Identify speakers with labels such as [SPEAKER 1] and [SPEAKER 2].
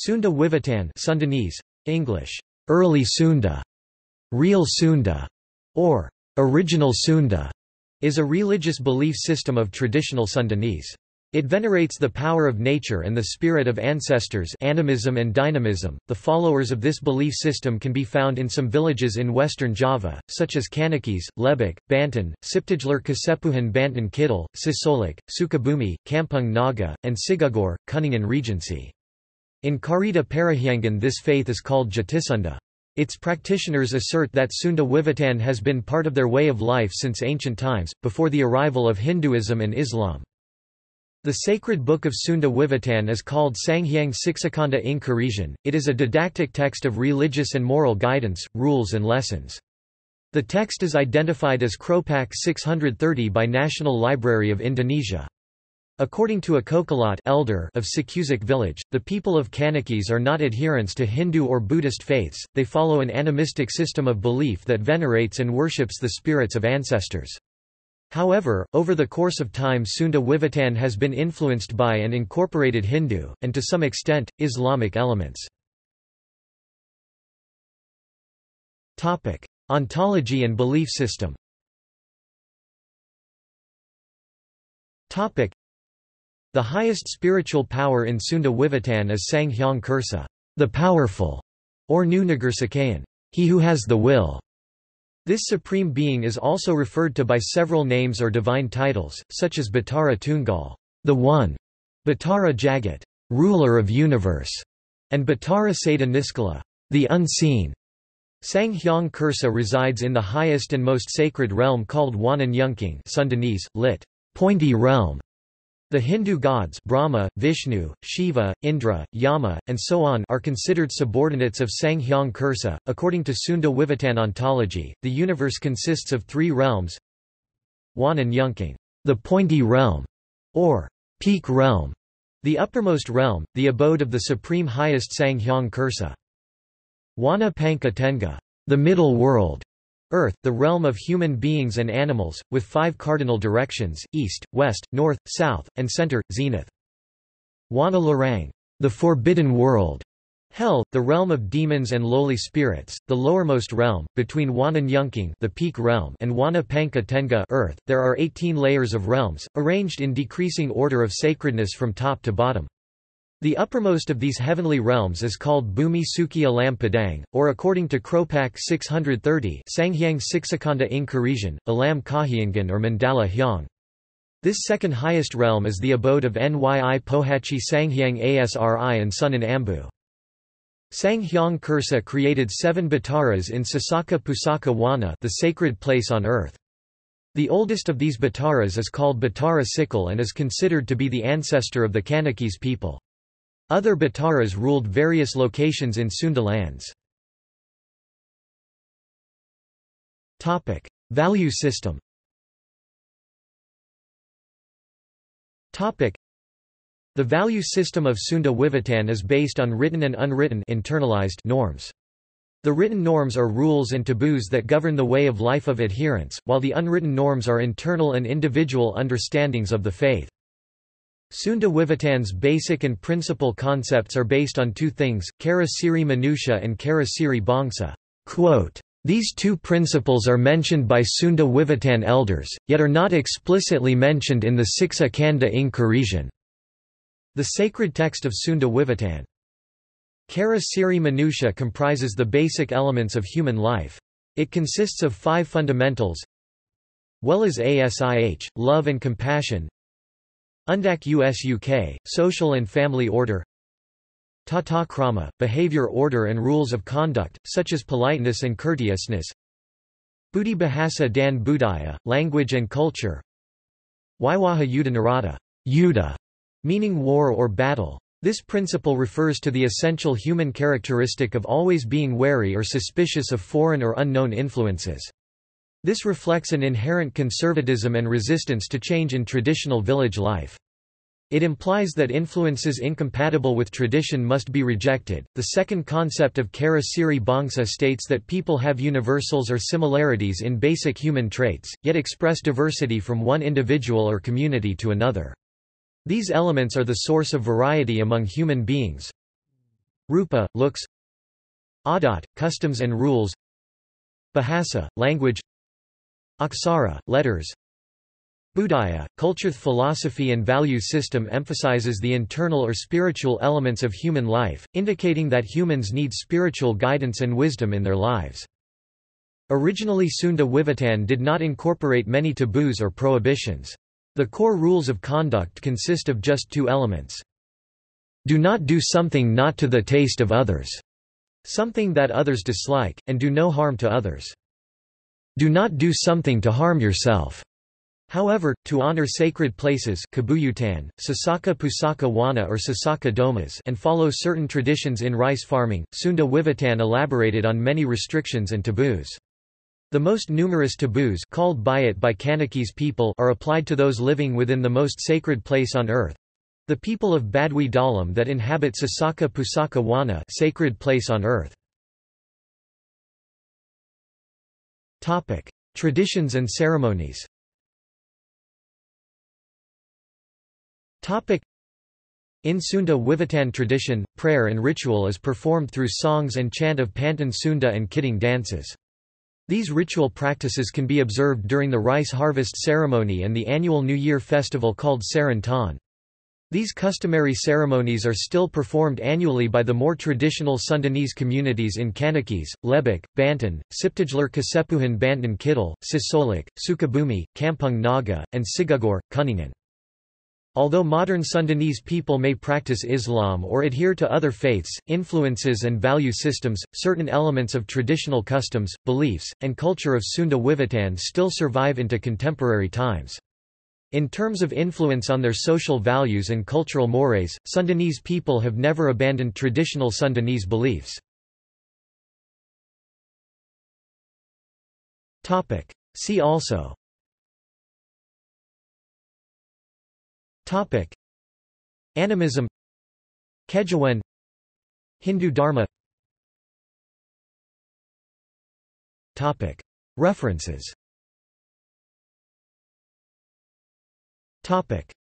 [SPEAKER 1] Sunda Wiwitan Sundanese, English, Early Sunda, Real Sunda, or Original Sunda, is a religious belief system of traditional Sundanese. It venerates the power of nature and the spirit of ancestors animism and dynamism. .The followers of this belief system can be found in some villages in western Java, such as Kanekes, Lebak, Banten, Ciptagelar Kasepuhan Banten Kidul, Cisolok, Sukabumi, Kampung Naga, and Cigugur, Kuningan Regency. In Carita Parahyangan this faith is called Jatisunda. Its practitioners assert that Sunda Wiwitan has been part of their way of life since ancient times, before the arrival of Hinduism and Islam. The sacred book of Sunda Wiwitan is called Sanghyang Siksakanda ing Karesian. It is a didactic text of religious and moral guidance, rules and lessons. The text is identified as Kropak 630 by National Library of Indonesia. According to a Kokolot elder of Cikeusik village, the people of Kanekes are not adherents to Hindu or Buddhist faiths, they follow an animistic system of belief that venerates and worships the spirits of ancestors. However, over the course of time Sunda Wiwitan has been influenced by and incorporated Hindu, and to some extent, Islamic elements. Ontology and belief system the highest spiritual power in Sunda Wiwitan is Sang Hyang Kersa, the powerful, or Nu Ngersakeun, he who has the will. This supreme being is also referred to by several names or divine titles, such as Batara Tunggal, the One, Batara Jagat, ruler of universe, and Batara Seda Niskala, the Unseen. Sang Hyang Kersa resides in the highest and most sacred realm called Buana Nyungcung Sundanese, lit. Pointy realm, the Hindu gods Brahma, Vishnu, Shiva, Indra, Yama, and so on are considered subordinates of Sanghyang Kersa. According to Sunda Wiwitan ontology, the universe consists of three realms Wan and Yungking, the pointy realm, or peak realm, the uppermost realm, the abode of the supreme highest Sanghyang Kersa. Buana Panca Tengah, the middle world, Earth, the realm of human beings and animals, with five cardinal directions, east, west, north, south, and center, zenith. Buana Larang, the forbidden world. Hell, the realm of demons and lowly spirits, the lowermost realm, between Buana Nyungcung the peak realm and Buana Panca Tengah Earth, there are 18 layers of realms, arranged in decreasing order of sacredness from top to bottom. The uppermost of these heavenly realms is called Bumi Suci Alam Padang, or according to Kropak 630 Sanghyang Siksakanda Karesian, Alam Kahyangan or Mandala Hyang. This second highest realm is the abode of Nyi Pohaci Sanghyang Asri and Sunan Ambu. Sanghyang Kersa created seven Bataras in Sasaka Pusaka Buana the sacred place on earth. The oldest of these Bataras is called Batara Cikal and is considered to be the ancestor of the Kanekes people. Other Bataras ruled various locations in Sunda lands. Value system The value system of Sunda Wiwitan is based on written and unwritten internalized norms. The written norms are rules and taboos that govern the way of life of adherents, while the unwritten norms are internal and individual understandings of the faith. Sunda Wiwitan's basic and principal concepts are based on two things, Cara Ciri Manusa and Cara Ciri Bangsa. These two principles are mentioned by Sunda Wiwitan elders, yet are not explicitly mentioned in the Siksa Kanda Karesian. The sacred text of Sunda Wiwitan. Cara Ciri Manusa comprises the basic elements of human life. It consists of five fundamentals Welas Asih, love and compassion Undak Usuk, Social and Family Order Tata Krama, behavior order and rules of conduct, such as politeness and courteousness Budi Bahasa dan Budaya, language and culture Waiwaha Yuddha Narada, Yuddha, meaning war or battle. This principle refers to the essential human characteristic of always being wary or suspicious of foreign or unknown influences. This reflects an inherent conservatism and resistance to change in traditional village life. It implies that influences incompatible with tradition must be rejected. The second concept of Cara Ciri Bangsa states that people have universals or similarities in basic human traits, yet express diversity from one individual or community to another. These elements are the source of variety among human beings. Rupa, looks Adat, customs and rules Bahasa, language Aksara, letters Budaya, culture philosophy and value system emphasizes the internal or spiritual elements of human life, indicating that humans need spiritual guidance and wisdom in their lives. Originally Sunda Wiwitan did not incorporate many taboos or prohibitions. The core rules of conduct consist of just two elements. Do not do something not to the taste of others, something that others dislike, and do no harm to others. Do not do something to harm yourself. However, to honor sacred places Kabuyutan, Sasaka Pusaka Buana or Sasaka Domas and follow certain traditions in rice farming, Sunda Wiwitan elaborated on many restrictions and taboos. The most numerous taboos called buyut by Kanekes people are applied to those living within the most sacred place on earth, the people of Baduy Dalam that inhabit Sasaka Pusaka Buana sacred place on earth. Topic: Traditions and ceremonies. Topic: In Sunda Wiwitan tradition, prayer and ritual is performed through songs and chant of Pantun Sunda and Kidung dances. These ritual practices can be observed during the rice harvest ceremony and the annual New Year festival called Seren Taun. These customary ceremonies are still performed annually by the more traditional Sundanese communities in Kanekes, Lebak, Banten, Ciptagelar Kasepuhan Banten Kidul, Cisolok, Sukabumi, Kampung Naga, and Cigugur, Kuningan. Although modern Sundanese people may practice Islam or adhere to other faiths, influences and value systems, certain elements of traditional customs, beliefs, and culture of Sunda Wiwitan still survive into contemporary times. In terms of influence on their social values and cultural mores, Sundanese people have never abandoned traditional Sundanese beliefs. See also. Topic: Animism. Kejawen Hindu Dharma. Topic: References Topic: